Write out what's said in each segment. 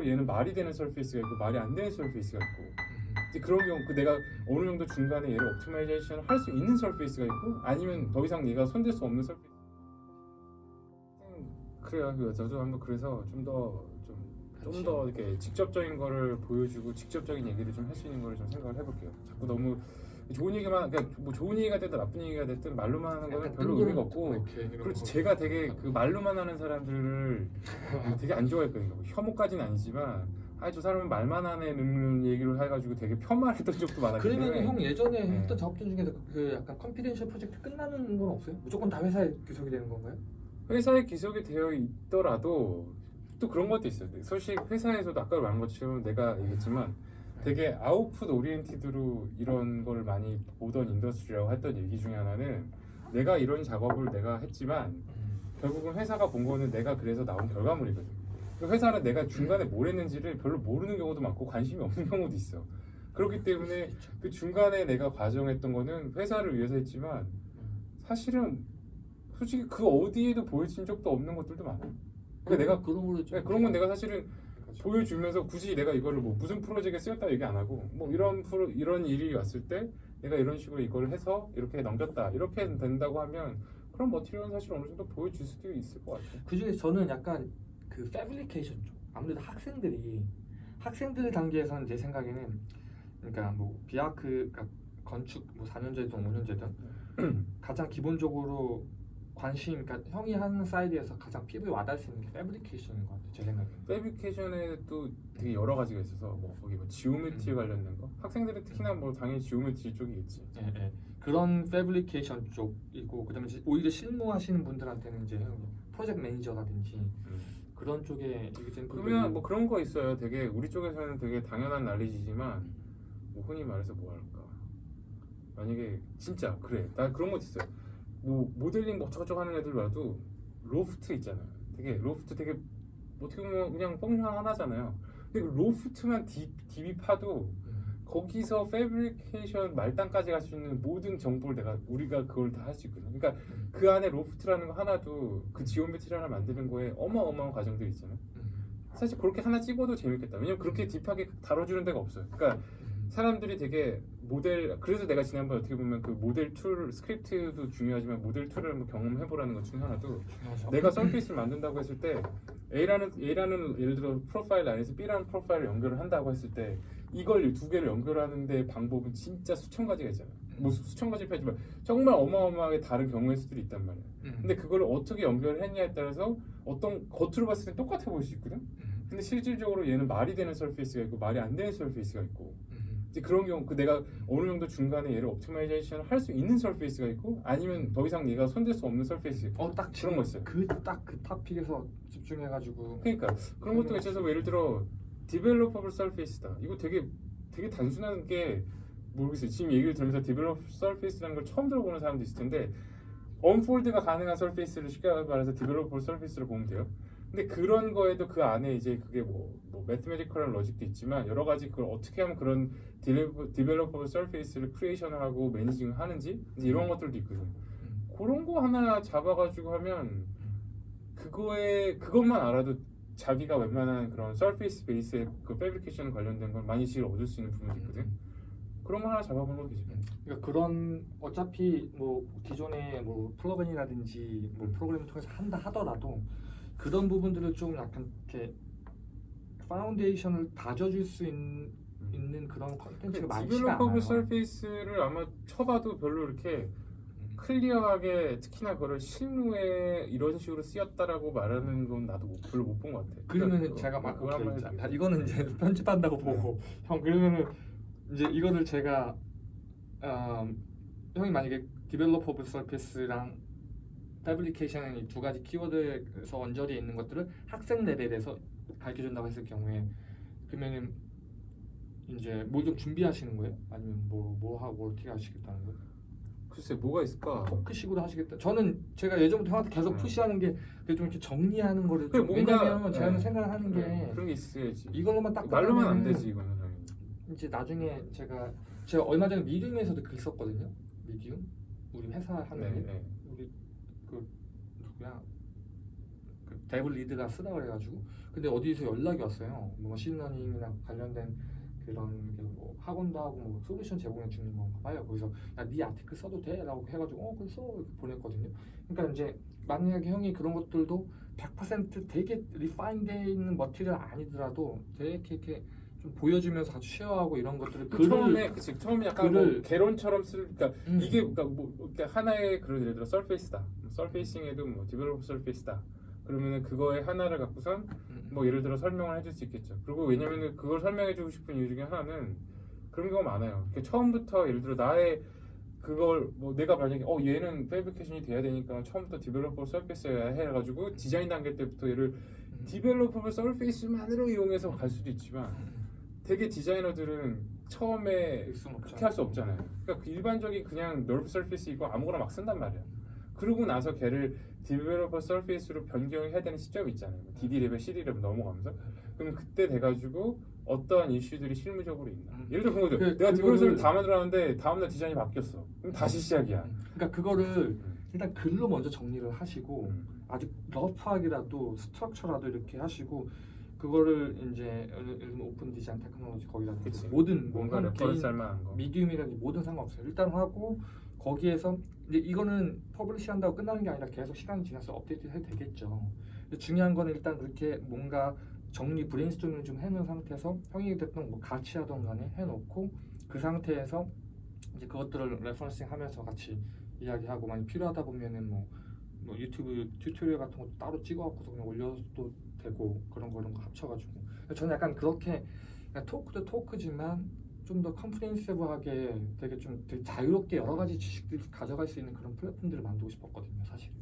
얘는 말이 되는 surface가 있고 말이 안 되는 surface가 있고. 음. 이제 그런 경우 그 내가 어느 정도 중간에 얘를 optimization을 할 수 있는 surface가 있고 아니면 더 이상 얘가 손댈 수 없는 surface 음, 그래요. 그 저도 한번 그래서 좀 더 좀 좀 더 이렇게 직접적인 거를 보여주고 직접적인 얘기를 좀 할 수 있는 거를 좀 생각을 해볼게요. 자꾸 너무 좋은 얘기만 그러니까 뭐 좋은 얘기가 됐든 나쁜 얘기가 됐든 말로만 하는 거는 별로 의미가 없고 그렇지 제가 되게 그 말로만 하는 사람들을 되게 안 좋아했거든요. 뭐 혐오까지는 아니지만 아 저 사람은 말만 하는 얘기를 해가지고 되게 폄하했던 적도 많았기 그러면 형 예전에 네. 했던 작업들 중에서 그 약간 confidential 프로젝트 끝나는 건 없어요? 무조건 다 회사에 귀속이 되는 건가요? 회사에 귀속이 되어 있더라도 또 그런 것도 있어요. 솔직히 회사에서도 아까 말한 것처럼 내가 얘기했지만 되게 output oriented로 이런 걸 많이 보던 industry라고 했던 얘기 중에 하나는 내가 이런 작업을 내가 했지만 결국은 회사가 본 거는 내가 그래서 나온 결과물이거든. 그 회사는 내가 중간에 뭘 했는지를 별로 모르는 경우도 많고 관심이 없는 경우도 있어. 그렇기 때문에 그 중간에 내가 과정했던 거는 회사를 위해서 했지만 사실은 솔직히 그 어디에도 보여진 적도 없는 것들도 많아. 그러니까 내가 그런 네, 그런 건 내가 사실은 보여주면서 굳이 내가 이거를 뭐 무슨 프로젝트에 쓰였다 얘기 안 하고 뭐 이런 프로 이런 일이 왔을 때 내가 이런 식으로 이걸 해서 이렇게 넘겼다 이렇게 된다고 하면 그런 material은 사실 어느 정도 보여줄 수도 있을 것 같아. 그 중에 저는 약간 그 fabrication 쪽 아무래도 학생들이 학생들 단계에서는 제 생각에는 그러니까 뭐 비아크 그러니까 건축 뭐 4년제든 5년제든 가장 기본적으로 관심 그러니까 형이 하는 side에서 가장 피부에 와닿을 수 있는 게 fabrication인 것 같아요 제 생각에 fabrication에도 되게 여러 가지가 있어서 뭐 거기 뭐 geometry 음. 관련된 거 학생들은 특히나 뭐 당연히 geometry 쪽이겠지. 예, 예. 그런 fabrication 쪽이고 그다음에 오히려 실무하시는 분들한테는 이제 프로젝트 매니저라든지 그런 쪽에 그러면 뭐 그런 거 있어요. 되게 우리 쪽에서는 되게 당연한 난리지만 뭐 흔히 말해서 뭐 할까? 만약에 진짜 그래 나 그런 것도 있어요. 뭐 모델링 뭐 어쩌고저쩌고 하는 애들 봐도 로프트 있잖아. 되게 로프트 되게 뭐 어떻게 보면 그냥 function 하나잖아요. 근데 그 loft만 deep, deep이 파도 음. 거기서 fabrication 말단까지 갈 수 있는 모든 정보를 내가 우리가 그걸 다 할 수 있거든. 그러니까 음. 그 안에 loft라는 거 하나도 그 geometry 하나 만드는 거에 어마어마한 과정들이 있잖아. 음. 사실 그렇게 하나 찍어도 재밌겠다. 왜냐면 그렇게 deep하게 다뤄주는 데가 없어요. 그러니까 음. 사람들이 되게 모델 그래서 내가 지난번 어떻게 보면 그 모델 tool 스크립트도 중요하지만 모델 tool을 한번 경험해 보라는 것 중에 하나도. 내가 surface를 만든다고 했을 때 A라는 A라는 예를 들어 profile 안에서 B라는 profile을 연결을 한다고 했을 때 이걸 두 개를 연결하는데 방법은 진짜 수천 가지가 있잖아. 뭐 수- 수천 가지 하지만 정말 어마어마하게 다른 경우의 수들이 있단 말이야. 음. 근데 그걸 어떻게 연결했냐에 따라서 어떤 겉으로 봤을 때 똑같아 보일 수 있거든. 음. 근데 실질적으로 얘는 말이 되는 surface가 있고 말이 안 되는 surface가 있고 음. 이제 그런 경우 그 내가 어느 정도 중간에 얘를 optimization을 할 수 있는 surface가 있고 아니면 더 이상 얘가 손댈 수 없는 surface 있고 어 딱 그런 거 있어요. 그 딱 그 topic에서 집중해가지고 그러니까 그런 것도 있어서 뭐 예를 들어 developable surface다. 이거 되게 되게 단순한 게 모르겠어요. 지금 얘기를 들으면서 developable surface라는 걸 처음 들어보는 사람도 있을 텐데 unfold가 가능한 surface를 쉽게 말해서 developable surface로 보면 돼요. 근데 그런 거에도 그 안에 이제 그게 뭐, 뭐 mathematical한 logic도 있지만 여러 가지 그걸 어떻게 하면 그런 developable surface를 creation을 하고 managing을 하는지 이런 것들도 있거든요. 음. 그런 거 하나 잡아가지고 하면 그거에 그것만 알아도 자기가 웬만한 그런 surface 베이스의 그 fabrication 관련된 건 많이 지를 얻을 수 있는 부분이 있거든. 그런 거 하나 잡아보는 것도 되지. 그러니까 그런 어차피 뭐 기존의 뭐 plug-in이라든지 뭐 프로그램을 통해서 한다 하더라도 그런 부분들을 좀 약간 이렇게 foundation을 다져줄 수 있, 는 그런 컨텐츠가 많지가 않아요. developable surface를 아마 쳐봐도 별로 이렇게 clear하게 특히나 그걸 실무에 이런 식으로 쓰였다라고 말하는 건 나도 못- 별로 못 본 것 같아. 그러면은 그러니까 제가 막 그걸. 자, 이거는 이제 편집한다고 보고 형 그러면은 이제 이거를 제가 음, 형이 만약에 developable surface랑 fabrication 이 두 가지 키워드에서 언저리에 있는 것들을 학생 레벨에서 가르쳐 준다고 했을 경우에 그러면은 이제 뭐좀 준비하시는 거예요? 아니면 뭐 뭐 하고 어떻게 하시겠다는 거예요? 글쎄 뭐가 있을까? 토크식으로 하시겠다. 저는 제가 예전부터 형한테 계속 음. 푸시하는 게좀 이렇게 정리하는 거를 그래, 좀, 뭔가- 왜냐면 제가 네. 생각하는 게 네, 그런 게 있어야지. 이걸로만 딱 말로만 안 되지 이거는. 이제 나중에 제가 제가 얼마 전에 Medium에서도 글 썼거든요. Medium 우리 회사 하는 네, 일 네. 우리 그 누구야 그 dev lead가 쓰다 그래가지고 근데 어디서 연락이 왔어요. 뭐 머신러닝이나 관련된 그런 게뭐 학원도 하고 뭐 솔루션 제공해 주는 건가 봐요. 거기서 야네 article 써도 돼?라고 해가지고 어 그래 써 이렇게 보냈거든요. 그러니까 이제 만약에 형이 그런 것들도 100% 되게 refine되어 있는 material 아니더라도 되게 이렇게 좀 보여주면서 같이 share하고 이런 것들을 그 처음에 그치 처음에 약간 글을- 뭐 개론처럼 쓸 그러니까 음. 이게 그러니까 뭐 그러니까 하나의 그런 예를 들어 surface다 surfacing에도 뭐 developable surface다 그러면은 그거의 하나를 갖고선 음, 뭐 예를 들어 설명을 해줄 수 있겠죠 그리고 왜냐면은 그걸 설명해주고 싶은 이유 중에 하나는 그런 경우가 많아요 그러니까 처음부터 예를 들어 나의 그걸 뭐 내가 만약에 어 얘는 fabrication이 돼야 되니까 처음부터 developable surface여야 해가지고 디자인 단계 때부터 얘를 음. developable surface만으로 이용해서 갈 수도 있지만 음. 되게 디자이너들은 처음에. 그렇게 할 수 없잖아요. 그러니까 그 일반적인 그냥 NURBS surface 이거 아무거나 막 쓴단 말이야. 그러고 나서 걔를 developable surface로 변경해야 되는 시점이 있잖아요. DD 레벨, CD 레벨 넘어가면서. 그럼 그때 돼가지고 어떠한 이슈들이 실무적으로 있나. 음. 예를 들어 그런 거죠. 그- 내가 developable을 다 만들었는데 다음날 디자인이 바뀌었어. 그럼 다시 시작이야. 그러니까 그거를 음. 일단 글로 먼저 정리를 하시고 음. 아주 rough하게라도 structure라도 이렇게 하시고 그거를 이제 예를 들면 open design technology 거기다든지 그치. 뭐든 뭔가 뭐 reference 할 개인 만한 거. Medium이라든지 뭐든 상관없어요. 일단 하고 거기에서 이제 이거는 publish 한다고 끝나는 게 아니라 계속 시간이 지나서 업데이트 해도 되겠죠. 중요한 거는 일단 그렇게 뭔가 정리 브레인스토밍을 좀 해놓은 상태에서 형이 됐든 뭐 같이 하던 간에 해놓고 그 상태에서 이제 그것들을 referencing 하면서 같이 이야기하고 많이 필요하다 보면은 뭐, 뭐 유튜브 tutorial 같은 것도 따로 찍어갖고서 그냥 올려도 되고 그런 거 이런 거 합쳐가지고 저는 약간 그렇게 토크도 토크지만 좀 더 comprehensive하게 되게 좀 되게 자유롭게 여러 가지 지식들을 가져갈 수 있는 그런 플랫폼들을 만들고 싶었거든요 사실은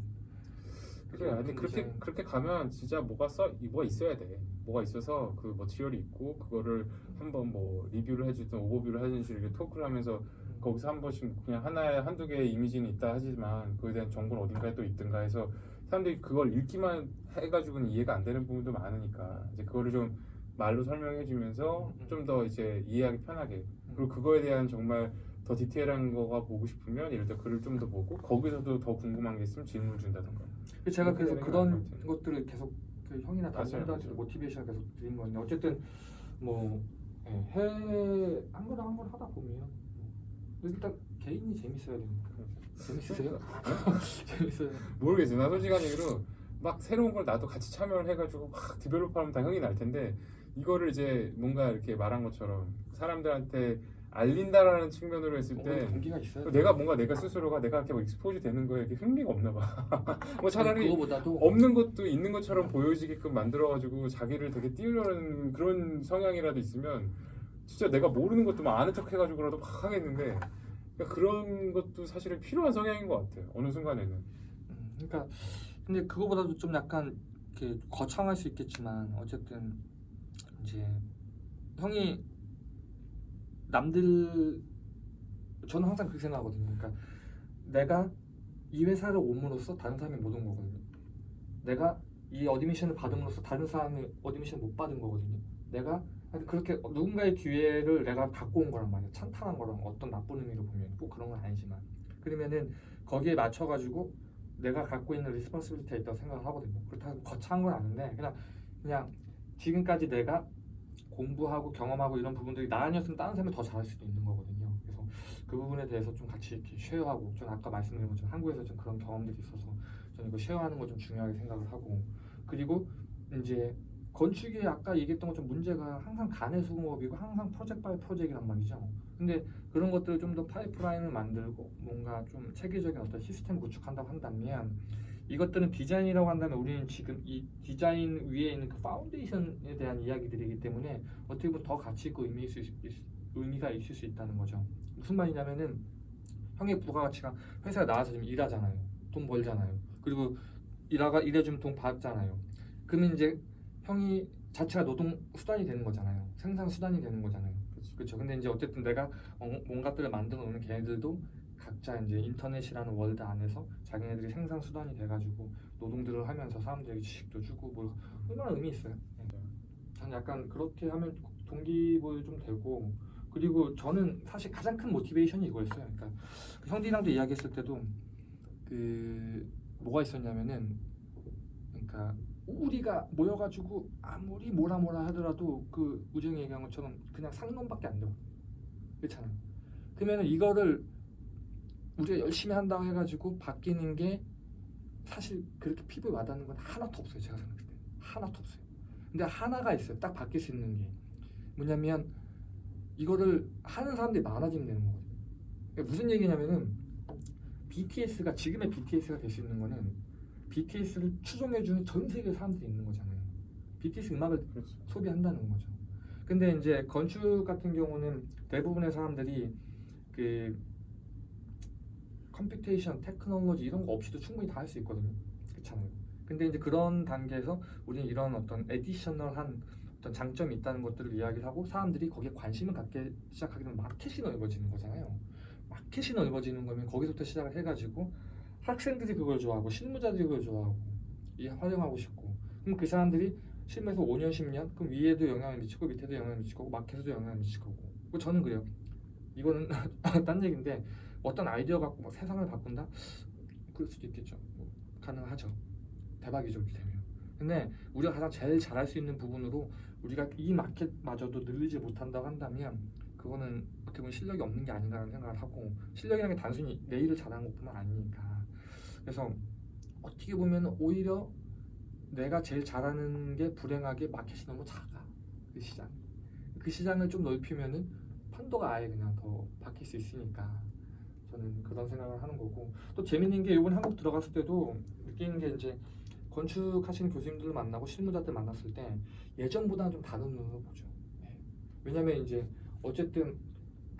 그래 아니 그렇게 디자인. 그렇게 가면 진짜 뭐가 써 뭐가 있어야 돼 뭐가 있어서 그 material이 있고 그거를 한번 뭐 리뷰를 해주든 오버뷰를 해주든 이렇게 토크를 하면서 거기서 한 번씩 그냥 하나에 한두 개의 이미지는 있다 하지만 그에 대한 정보는 어딘가에 또 있든가 해서 사람들이 그걸 읽기만 해가지고는 이해가 안 되는 부분도 많으니까 이제 그거를 좀 말로 설명해 주면서 음, 음. 좀더 이제 이해하기 편하게 그리고 그거에 대한 정말 더 디테일한 거가 보고 싶으면 예를 들어 글을 좀 더 보고 거기서도 더 궁금한 게 있으면 질문을 준다던가 제가 그래서 그런 것. 것들을 계속 그 형이나 다른 맞아요, 분들한테 맞아요. 모티베이션 계속 드린 건데 어쨌든 뭐 예, 해외 한번한번 하다 보면 뭐 일단 개인이 재밌어야 됩니다. 재밌으세요? 재밌어요. 모르겠어요. 나 솔직한 얘기로 막 새로운 걸 나도 같이 참여를 해가지고 막 디벨롭하면 다 형이 날 텐데 이거를 이제 뭔가 이렇게 말한 것처럼 사람들한테 알린다라는 측면으로 했을 때. 내가 뭔가 내가 스스로가 내가 이렇게 뭐 익스포즈 되는 거에 이렇게 흥미가 없나 봐. 뭐 차라리 그거보다도 없는 것도 있는 것처럼 보여지게끔 만들어가지고 자기를 되게 띄우려는 그런 성향이라도 있으면 진짜 내가 모르는 것도 막 아는 척 해가지고라도 막 하겠는데 그러니까 그런 것도 사실은 필요한 성향인 것 같아요. 어느 순간에는. 음, 그러니까 근데 그거보다도 좀 약간 이렇게 거창할 수 있겠지만 어쨌든 이제 형이 남들 저는 항상 그렇게 생각하거든요. 그러니까 내가 이 회사를 옴으로써 다른 사람이 못 온 거거든요. 내가 이 admission을 받음으로써 다른 사람이 admission을 못 받은 거거든요. 내가 그렇게 누군가의 기회를 내가 갖고 온 거란 말이야. 찬탄한 거랑 어떤 나쁜 의미로 보면 꼭 그런 건 아니지만 그러면은 거기에 맞춰가지고 내가 갖고 있는 responsibility가 있다고 생각을 하거든요. 그렇다고 거창한 건 아닌데 그냥 그냥 지금까지 내가 공부하고 경험하고 이런 부분들이 나 아니었으면 다른 사람이 더 잘할 수도 있는 거거든요. 그래서 그 부분에 대해서 좀 같이 이렇게 share하고 저는 아까 말씀드린 것처럼 한국에서 좀 그런 경험들이 있어서 저는 이거 share하는 거 좀 중요하게 생각을 하고 그리고 이제 건축이 아까 얘기했던 것처럼 문제가 항상 가내 수공업이고 항상 project by project란 말이죠. 근데 그런 것들을 좀 더 파이프라인을 만들고 뭔가 좀 체계적인 어떤 시스템 구축한다고 한다면 이것들은 디자인이라고 한다면 우리는 지금 이 디자인 위에 있는 그 foundation에 대한 이야기들이기 때문에 어떻게 보면 더 가치 있고 의미 있을 수, 있- 의미가 있을 수 있다는 거죠. 무슨 말이냐면은 형의 부가가치가 회사에 나와서 지금 일하잖아요. 돈 벌잖아요. 그리고 일하가 일해주면 돈 받잖아요. 그러면 이제 형이 자체가 노동 수단이 되는 거잖아요. 생산 수단이 되는 거잖아요. 그치. 그렇죠. 근데 이제 어쨌든 내가 어- 뭔가들을 만들어 놓는 걔네들도 각자 이제 인터넷이라는 월드 안에서 자기네들이 생산 수단이 돼가지고 노동들을 하면서 사람들에게 지식도 주고 뭐 얼마나 의미 있어요. 네. 저는 약간 그렇게 하면 동기부여 좀 되고 그리고 저는 사실 가장 큰 모티베이션이 이거였어요. 그러니까 그 형들이랑도 이야기했을 때도 그 뭐가 있었냐면은 그러니까 우리가 모여가지고 아무리 뭐라 뭐라 하더라도 그 우정이 얘기한 것처럼 그냥 상놈밖에 안 되고 그렇잖아요. 그러면 이거를 우리가 열심히 한다고 해가지고 바뀌는 게 사실 그렇게 피부에 와닿는 건 하나도 없어요. 제가 생각할 때 하나도 없어요. 근데 하나가 있어요. 딱 바뀔 수 있는 게 뭐냐면 이거를 하는 사람들이 많아지면 되는 거거든요. 그러니까 무슨 얘기냐면은 BTS가 지금의 BTS가 될 수 있는 거는 BTS를 추종해주는 전 세계 사람들이 있는 거잖아요. BTS 음악을 그렇죠. 소비한다는 거죠. 근데 이제 건축 같은 경우는 대부분의 사람들이 그 computation, 테크놀로지 이런 거 없이도 충분히 다 할 수 있거든요. 그렇잖아요. 근데 이제 그런 단계에서 우리는 이런 어떤 에디셔널한 어떤 장점이 있다는 것들을 이야기를 하고 사람들이 거기에 관심을 갖게 시작하게 되면 마켓이 넓어지는 거잖아요. 마켓이 넓어지는 거면 거기서부터 시작을 해가지고 학생들이 그걸 좋아하고 실무자들이 그걸 좋아하고 이 활용하고 싶고. 그럼 그 사람들이 실무에서 5년 10년? 그럼 위에도 영향을 미치고 밑에도 영향을 미치고 마켓에도 영향을 미칠 거고. 뭐 저는 그래요. 이거는 딴 얘기인데 어떤 아이디어 갖고 막 세상을 바꾼다? 그럴 수도 있겠죠. 뭐 가능하죠. 대박이죠 이렇게 되면. 근데 우리가 가장 제일 잘할 수 있는 부분으로 우리가 이 마켓마저도 늘리지 못한다고 한다면 그거는 어떻게 보면 실력이 없는 게 아닌가라는 생각을 하고 실력이라는 게 단순히 내 일을 잘하는 것뿐만 아니니까 그래서 어떻게 보면 오히려 내가 제일 잘하는 게 불행하게 마켓이 너무 작아 그 시장 그 시장을 좀 넓히면은 판도가 아예 그냥 더 바뀔 수 있으니까 저는 그런 생각을 하는 거고 또 재밌는 게 이번 한국 들어갔을 때도 느끼는 게 이제 건축하시는 교수님들을 만나고 실무자들 만났을 때 예전보다는 좀 다른 눈으로 보죠. 네. 왜냐면 이제 어쨌든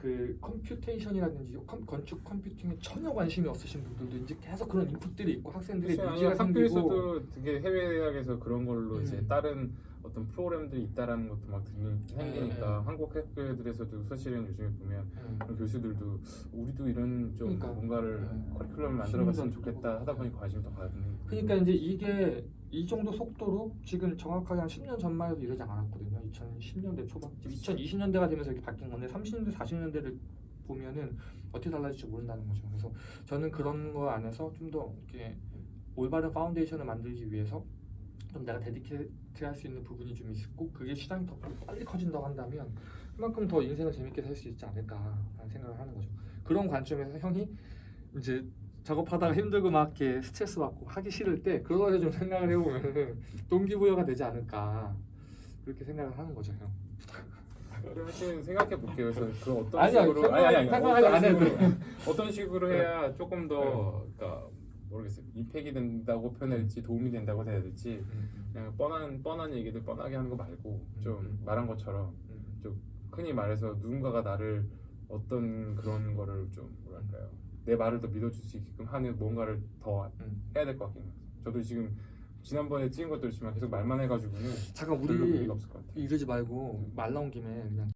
그 computation이라든지 컴- 건축 컴퓨팅에 전혀 관심이 없으신 분들도 이제 계속 그런 input들이 있고 학생들의 그렇죠. needs가 생기고 학교에서도 되게 해외 대학에서 그런 걸로 이제 음. 다른 어떤 프로그램들이 있다라는 것도 막 들리- 생기니까 네. 한국 학교들에서도 사실은 요즘에 보면 음. 그런 교수들도 우리도 이런 좀 그러니까. 뭔가를 네. 커리큘럼을 만들어봤으면 좋겠다 하다 보니 관심이 더 가는 그러니까 이제 이게 이 정도 속도로 지금 정확하게 한 10년 전만 해도 이러지 않았거든요. 2010년대 초반, 지금 2020년대가 되면서 이렇게 바뀐 건데 30년대, 40년대를 보면은 어떻게 달라질지 모른다는 거죠. 그래서 저는 그런 거 안에서 좀 더 이렇게 올바른 foundation을 만들기 위해서 좀 내가 dedicate 할 수 있는 부분이 좀 있고 그게 시장이 더 빨리 커진다고 한다면 그만큼 더 인생을 재밌게 살 수 있지 않을까라는 생각을 하는 거죠. 그런 관점에서 형이 이제 작업하다가 힘들고 막 이렇게 스트레스 받고 하기 싫을 때 그거에 좀 생각을 해보면 동기부여가 되지 않을까 그렇게 생각을 하는 거죠 형. 하여튼 생각해 볼게요. 그래서 그 어떤 아니야, 식으로 생각- 생각하지 어떤 안 해도 식으로, 어떤 식으로 해야 조금 더 그러니까 모르겠어요. 임팩이 된다고 표현할지 도움이 된다고 해야 될지 그냥 뻔한 뻔한 얘기들 뻔하게 하는 거 말고 좀 음. 말한 것처럼 흔히 말해서 누군가가 나를 어떤 그런 거를 좀 뭐랄까요 내 말을 더 믿어줄 수 있게끔 하는 뭔가를 더 음. 해야 될 것 같긴 해요. 저도 지금 지난번에 찍은 것도 있지만 계속 말만 해가지고는 잠깐 우리. 이러지 말고 말 나온 김에 그냥